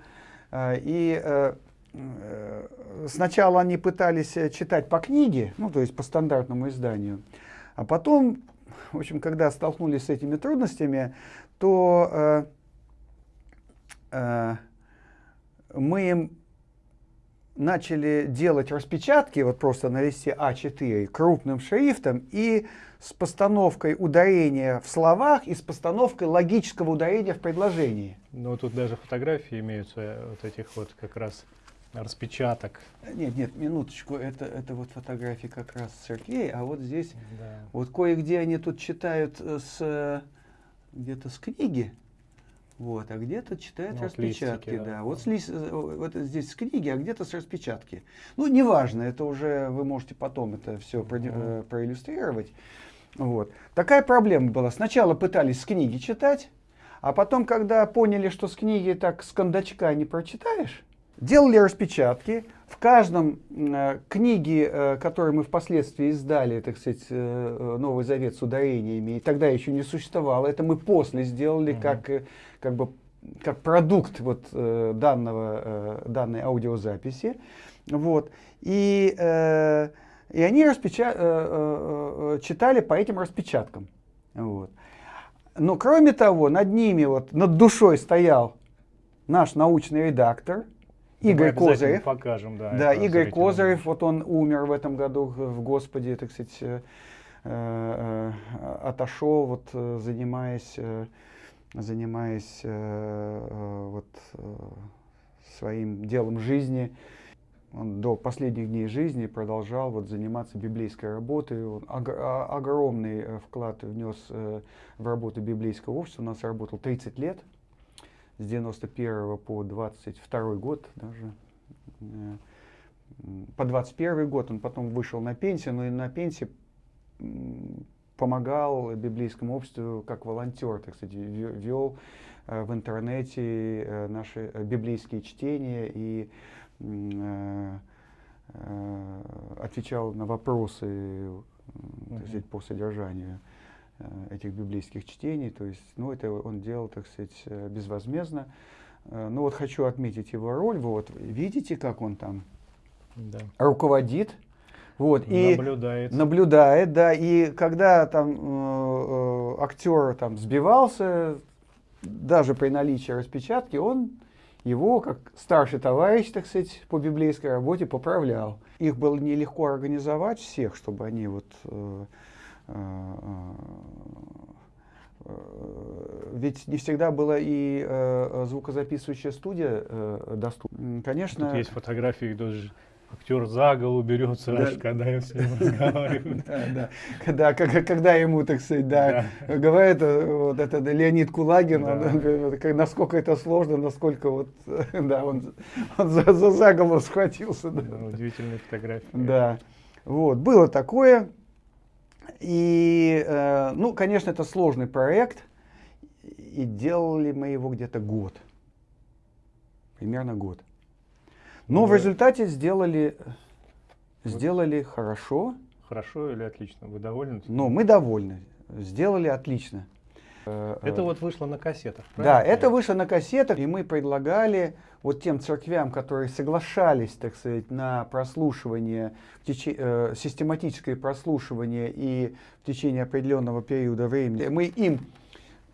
Э, и сначала они пытались читать по книге, ну, то есть по стандартному изданию, а потом, в общем, когда столкнулись с этими трудностями, то мы им начали делать распечатки, вот просто на листе А4 крупным шрифтом и с постановкой ударения в словах и с постановкой логического ударения в предложении. Ну, тут даже фотографии имеются вот этих вот как раз распечаток. Нет, нет, минуточку, это, это вот фотографии как раз церквей, а вот здесь, Да. вот кое-где они тут читают э, с, э, где-то с книги, вот, а где-то читают Ну, распечатки, листики, да. да. Вот, с лис- э, вот здесь с книги, а где-то с распечатки. Ну, неважно, это уже вы можете потом это все Мгм. проиллюстрировать. Вот. Такая проблема была. Сначала пытались с книги читать, а потом, когда поняли, что с книги так с кондачка не прочитаешь, делали распечатки. В каждом э, книге, э, которую мы впоследствии издали, так сказать, э, э, Новый Завет с ударениями, и тогда еще не существовало, это мы после сделали Мгм. как, э, как бы как продукт вот, э, данного, э, данной аудиозаписи. Вот. И, э, и они распеча- э, э, э, читали по этим распечаткам. Вот. Но кроме того, над ними, вот, над душой стоял наш научный редактор Игорь Козырев. покажем, да. Да, Игорь зрителям. Козырев, вот он умер в этом году в Господе, так сказать, э, э, э, отошел, вот занимаясь, э, занимаясь э, э, вот э, своим делом жизни. Он до последних дней жизни продолжал вот заниматься библейской работой. Он а- огромный вклад внес в работу библейского общества. У нас работал 30 лет, с 91 по 22 год даже. По 21 год он потом вышел на пенсию, но и на пенсии помогал библейскому обществу как волонтер, так сказать, ве- вел э, в интернете э, наши э, библейские чтения и отвечал на вопросы так сказать, по содержанию этих библейских чтений. То есть, ну, это он делал, так сказать, безвозмездно. Ну вот хочу отметить его роль. Вы вот видите, как он там Да. руководит. Вот, и Наблюдает. наблюдает, да, и когда там э, э, актер там сбивался, даже при наличии распечатки, он его, как старший товарищ, так сказать, по библейской работе поправлял. Их было нелегко организовать всех, чтобы они вот... э, э, э, ведь не всегда была и э, звукозаписывающая студия э, доступна. Конечно, Тут есть фотографии, даже актер за голову берется, Да. аж когда я с ним разговариваю. Да, да. Когда, ему, так сказать, да, говорит э, вот это да, Леонид Кулагин, Да. он говорит, насколько это сложно, насколько вот, да, он, он за, за, за голову схватился. Да. Да, Удивительные фотографии. Да, вот, было такое. И, э, ну, конечно, это сложный проект, и делали мы его где-то год, примерно год. Но в результате сделали, сделали хорошо, Хорошо или отлично? Вы довольны? но мы довольны, сделали отлично. Э, Это вот вышло на кассетах. Да, правильно это понимаю? вышло на кассетах, и мы предлагали вот тем церквям, которые соглашались, так сказать, на прослушивание, в теч- э, систематическое прослушивание и в течение определенного периода времени, мы им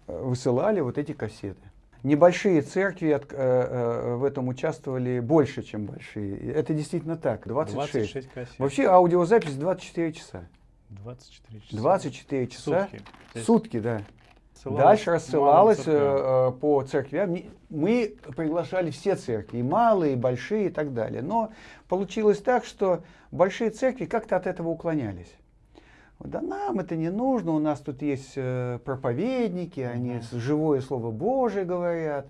э, высылали вот эти кассеты. Небольшие церкви э, э, в этом участвовали больше, чем большие. Это действительно так, 26. 26 кассет. Вообще аудиозапись 24 часа. 24 часа. 24 часа. Сутки. Есть Сутки, да. ссылалось Дальше рассылалось э, э, по церквям. Мы приглашали все церкви, и малые, и большие, и так далее. Но получилось так, что большие церкви как-то от этого уклонялись. Да нам это не нужно, у нас тут есть э, проповедники, они живое Слово Божие говорят.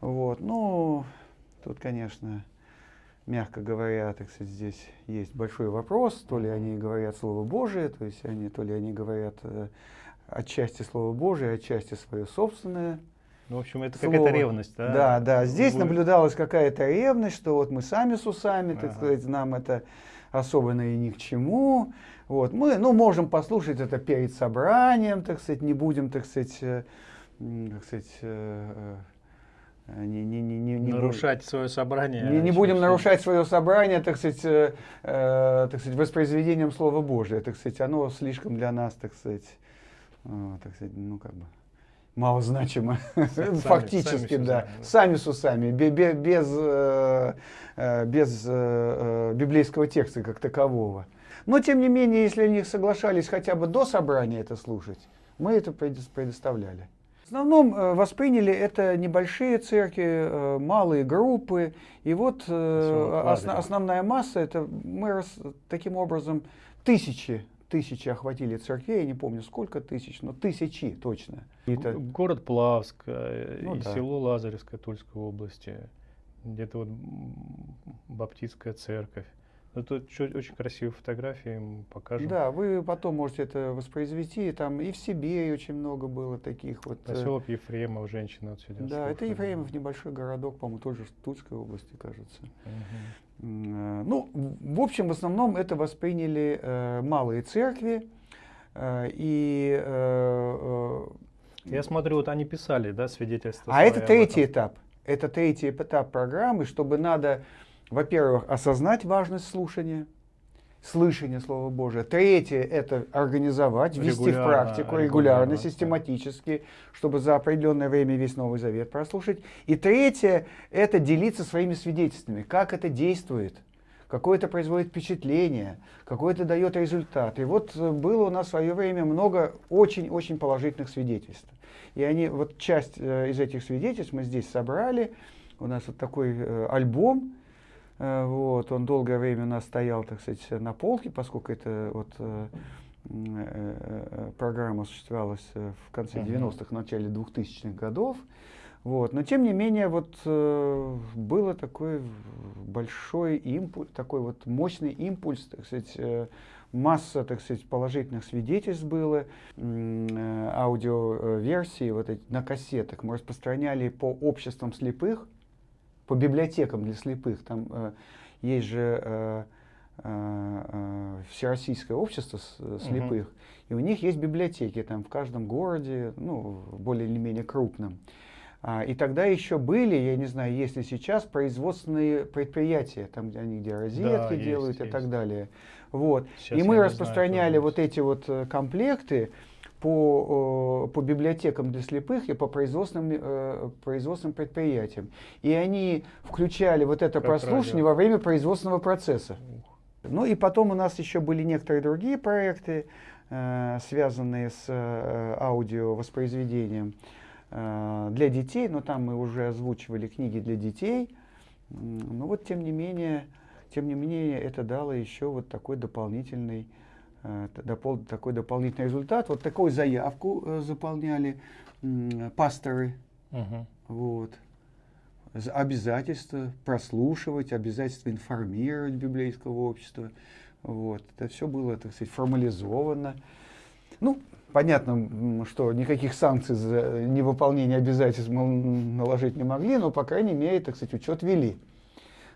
Вот. Ну, тут, конечно, мягко говоря, так сказать, здесь есть большой вопрос, то ли они говорят Слово Божие, то есть они, то ли они говорят э, отчасти Слово Божие, отчасти свое собственное. Ну, в общем, это какая-то ревность, да? Да, да. Здесь Вы- наблюдалась какая-то ревность, что вот мы сами с усами, так Ага. сказать, нам это особенно и ни к чему. Вот. Мы, ну, можем послушать это перед собранием, так сказать, не будем, так сказать, э, так сказать, э, э, не, не, не, не, не нарушать свое собрание. не, не а будем нарушать свое собрание, так сказать, э, э, так сказать, воспроизведением Слова Божия. Так сказать, оно слишком для нас, так сказать, э, так сказать, ну как бы малозначимо. Сами- Фактически, сами да. усами, да. Сами с усами, бе- бе- без, э, э, без э, библейского текста как такового. Но, тем не менее, если они соглашались хотя бы до собрания это слушать, мы это предо- предоставляли. основном э, восприняли это небольшие церкви, малые группы. И вот основ, основная масса, это мы таким образом тысячи, тысячи охватили церквей, я не помню сколько тысяч, но тысячи точно. Это... Город Плавск ну, и да. село Лазаревское Тульской области, где-то вот Баптистская церковь. Это очень красивые фотографии, мы покажем. Да, вы потом можете это воспроизвести. Там и в Сибири очень много было таких вот. Э, Поселок Ефремов, женщина отсюда. Да, это Ефремов, небольшой городок, по-моему, тоже в Тульской области, кажется. Угу. Ну, в общем, в основном это восприняли э, малые церкви. Э, и э, я смотрю, вот они писали, да, свидетельство. А это третий этап. Это третий этап программы, чтобы надо во-первых, осознать важность слушания, слышания Слова Божия. Третье – это организовать, ввести в практику регулярно, регулярно, систематически, чтобы за определенное время весь Новый Завет прослушать. И третье – это делиться своими свидетельствами, как это действует, какое это производит впечатление, какой это дает результат. И вот э, было у нас в свое время много очень-очень положительных свидетельств. И они, вот часть э, из этих свидетельств мы здесь собрали. У нас вот такой э, альбом, вот, он долгое время у нас стоял, так сказать, на полке, поскольку это вот э, э, программа осуществлялась в конце uh -huh. 90-х, начале 2000-х годов. Вот. Но тем не менее, вот э, было такой большой импульс, такой вот мощный импульс, так сказать, э, масса, так сказать, положительных свидетельств было, э, аудиоверсии вот эти, на кассетах мы распространяли по обществам слепых, по библиотекам для слепых. Там э, есть же э, э, Всероссийское общество э, слепых, угу. и у них есть библиотеки там в каждом городе, ну, более или менее крупном. А, и тогда еще были, я не знаю, есть ли сейчас, производственные предприятия, там где они где розетки да, делают есть, и есть. так далее. Вот. и мы распространяли знаю, вот эти вот э, комплекты, по, по библиотекам для слепых и по производственным, э, производственным предприятиям. И они включали вот это как прослушивание радио. во время производственного процесса. Ну и потом у нас еще были некоторые другие проекты, э, связанные с э, аудиовоспроизведением для детей, но там мы уже озвучивали книги для детей. Но вот тем не менее, тем не менее это дало еще вот такой дополнительный Э, такой дополнительный результат. Вот такую заявку э, заполняли пасторы. Угу. Вот. Обязательство прослушивать, обязательство информировать библейского общества. Вот. Это все было, так сказать, формализовано. Ну, понятно, что никаких санкций за невыполнение обязательств наложить не могли, но, по крайней мере, так сказать, учет вели.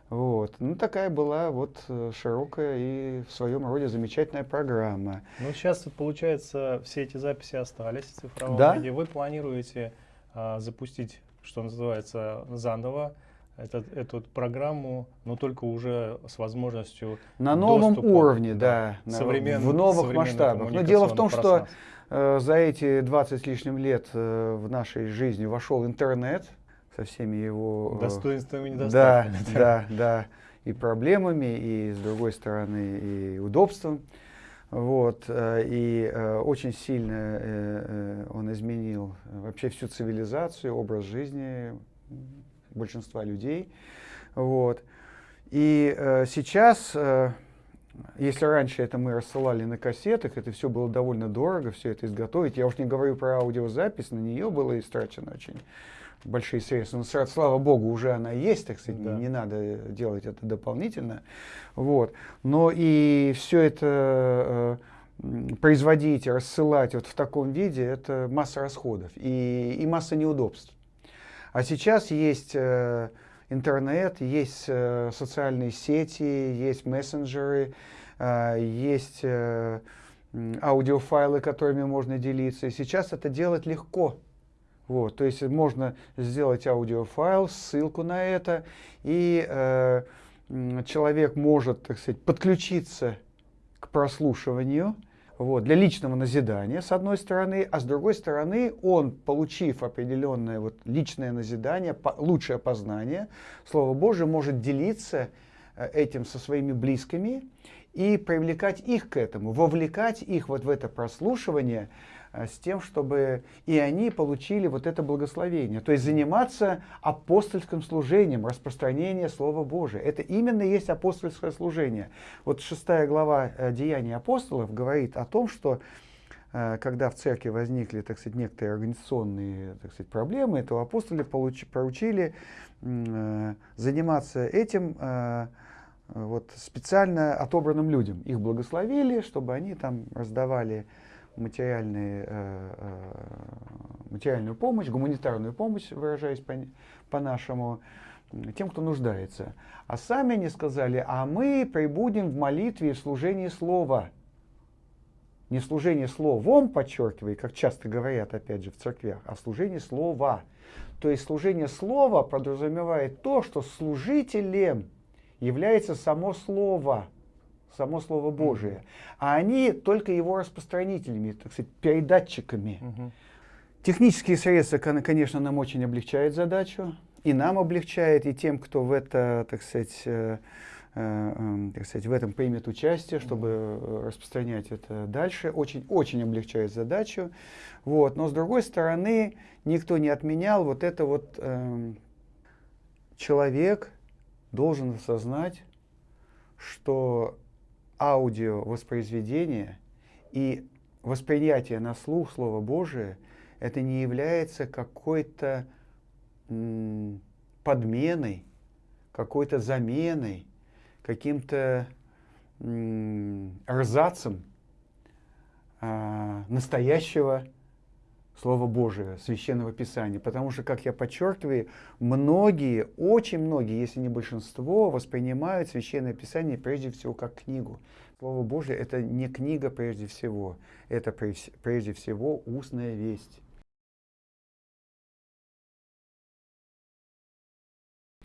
Вот. Ну, такая была вот э, широкая и в своем роде замечательная программа. Ну, сейчас, получается, все эти записи остались в цифровом да? виде. Вы планируете а, запустить, что называется, заново этот, эту программу, но только уже с возможностью На новом доступа, уровне, да, да современ, в новых масштабах. Но дело в том, что э, за эти 20 с лишним лет э, в нашей жизни вошел интернет, со всеми его... Э, Достоинствами и недостатками. Да, да, да. И проблемами, и с другой стороны, и удобством. Вот, э, и э, очень сильно он изменил вообще всю цивилизацию, образ жизни большинства людей. Вот. И сейчас, если раньше это мы рассылали на кассетах, это все было довольно дорого, все это изготовить. Я уж не говорю про аудиозапись, на нее было истрачено очень большие средства. Но, слава богу, уже она есть, так сказать, да. не, не надо делать это дополнительно. Вот. Но и все это э, производить, рассылать вот в таком виде, это масса расходов и, и масса неудобств. А сейчас есть э, интернет, есть э, социальные сети, есть мессенджеры, э, есть э, аудиофайлы, которыми можно делиться. И сейчас это делать легко. Вот, то есть можно сделать аудиофайл, ссылку на это, и э, человек может, так сказать, подключиться к прослушиванию вот, для личного назидания, с одной стороны, а с другой стороны, он, получив определенное вот, личное назидание, по, лучшее познание, Слово Божие может делиться э, этим со своими близкими и привлекать их к этому, вовлекать их вот в это прослушивание, с тем, чтобы и они получили вот это благословение. То есть заниматься апостольским служением, распространение Слова Божия. Это именно есть апостольское служение. Вот шестая глава э, Деяний апостолов говорит о том, что э, когда в церкви возникли, так сказать, некоторые организационные так сказать, проблемы, то апостолы получ, поручили заниматься этим вот, специально отобранным людям. Их благословили, чтобы они там раздавали материальные, э, э, материальную помощь, гуманитарную помощь, выражаясь по-нашему, по тем, кто нуждается. А сами они сказали, а мы прибудем в молитве и служении слова. Не служение словом, подчеркиваю, как часто говорят, опять же, в церквях, а служение слова. То есть служение слова подразумевает то, что служителем является само слово, само Слово Божие. А они только его распространителями, так сказать, передатчиками. Технические средства, конечно, нам очень облегчают задачу. И нам облегчает, и тем, кто в это, так сказать, э, э, эм, так сказать, в этом примет участие, чтобы э, распространять это дальше, очень, очень облегчает задачу. Вот. Но с другой стороны, никто не отменял вот это вот э, человек, должен осознать, что аудиовоспроизведение и восприятие на слух Слова Божия это не является какой-то подменой, какой-то заменой, каким-то рзацем а, настоящего Слова Божия, Священного Писания. Потому что, как я подчеркиваю, многие, очень многие, если не большинство, воспринимают Священное Писание прежде всего как книгу. Слово Божие – это не книга прежде всего, это прежде всего устная весть.